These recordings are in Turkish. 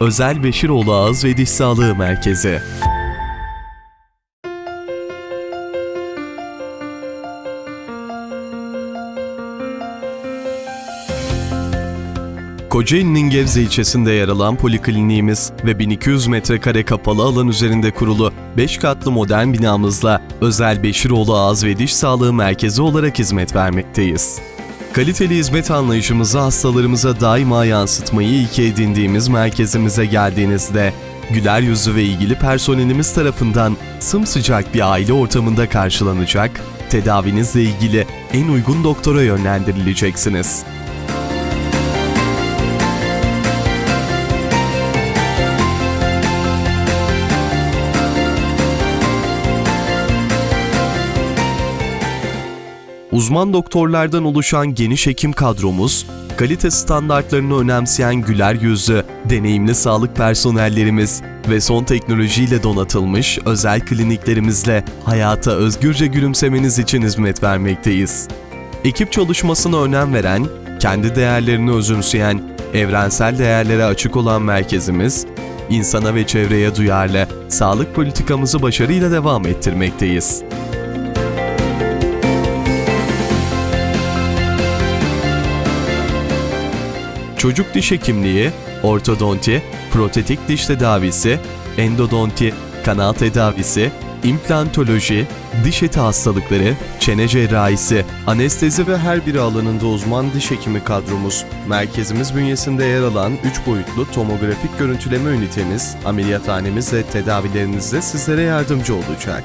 Özel Beşiroğlu Ağız ve Diş Sağlığı Merkezi. Kocaeli'nin Gebze ilçesinde yer alan polikliniğimiz ve 1200 metrekare kapalı alan üzerinde kurulu 5 katlı modern binamızla Özel Beşiroğlu Ağız ve Diş Sağlığı Merkezi olarak hizmet vermekteyiz. Kaliteli hizmet anlayışımızı hastalarımıza daima yansıtmayı ilke edindiğimiz merkezimize geldiğinizde güler yüzü ve ilgili personelimiz tarafından sımsıcak bir aile ortamında karşılanacak, tedavinizle ilgili en uygun doktora yönlendirileceksiniz. Uzman doktorlardan oluşan geniş hekim kadromuz, kalite standartlarını önemseyen güler yüzlü, deneyimli sağlık personellerimiz ve son teknolojiyle donatılmış özel kliniklerimizle hayata özgürce gülümsemeniz için hizmet vermekteyiz. Ekip çalışmasına önem veren, kendi değerlerini özümseyen, evrensel değerlere açık olan merkezimiz, insana ve çevreye duyarlı, sağlık politikamızı başarıyla devam ettirmekteyiz. Çocuk diş hekimliği, ortodonti, protetik diş tedavisi, endodonti, kanal tedavisi, implantoloji, diş eti hastalıkları, çene cerrahisi, anestezi ve her bir alanında uzman diş hekimi kadromuz, merkezimiz bünyesinde yer alan 3 boyutlu tomografik görüntüleme ünitemiz, ameliyathanemiz ve tedavilerinizde sizlere yardımcı olacak.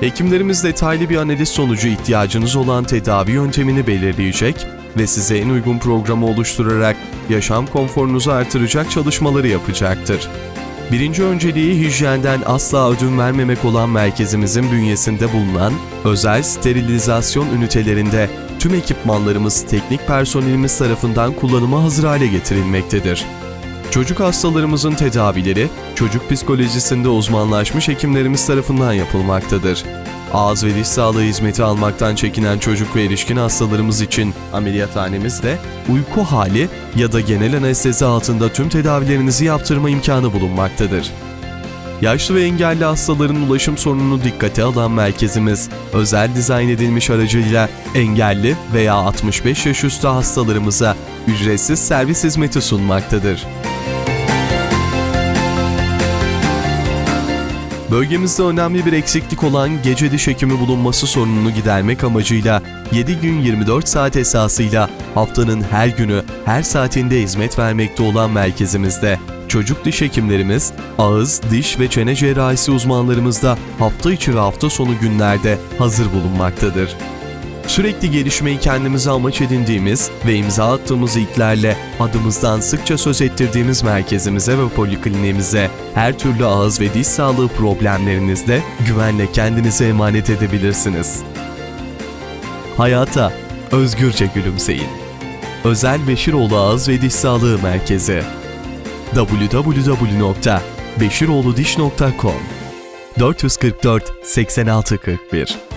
Hekimlerimiz detaylı bir analiz sonucu ihtiyacınız olan tedavi yöntemini belirleyecek ve size en uygun programı oluşturarak yaşam konforunuzu artıracak çalışmaları yapacaktır. Birinci önceliği hijyenden asla ödün vermemek olan merkezimizin bünyesinde bulunan özel sterilizasyon ünitelerinde tüm ekipmanlarımız teknik personelimiz tarafından kullanıma hazır hale getirilmektedir. Çocuk hastalarımızın tedavileri, çocuk psikolojisinde uzmanlaşmış hekimlerimiz tarafından yapılmaktadır. Ağız ve diş sağlığı hizmeti almaktan çekinen çocuk ve erişkin hastalarımız için ameliyathanemizde uyku hali ya da genel anestezi altında tüm tedavilerinizi yaptırma imkanı bulunmaktadır. Yaşlı ve engelli hastaların ulaşım sorununu dikkate alan merkezimiz, özel dizayn edilmiş aracıyla engelli veya 65 yaş üstü hastalarımıza ücretsiz servis hizmeti sunmaktadır. Bölgemizde önemli bir eksiklik olan gece diş hekimi bulunması sorununu gidermek amacıyla 7 gün 24 saat esasıyla haftanın her günü, her saatinde hizmet vermekte olan merkezimizde çocuk diş hekimlerimiz, ağız, diş ve çene cerrahisi uzmanlarımız da hafta içi ve hafta sonu günlerde hazır bulunmaktadır. Sürekli gelişmeyi kendimize amaç edindiğimiz ve imza attığımız ilklerle adımızdan sıkça söz ettirdiğimiz merkezimize ve polikliniğimize her türlü ağız ve diş sağlığı problemlerinizde güvenle kendinize emanet edebilirsiniz. Hayata özgürce gülümseyin. Özel Beşiroğlu Ağız ve Diş Sağlığı Merkezi www.beşiroğludiş.com 444 8641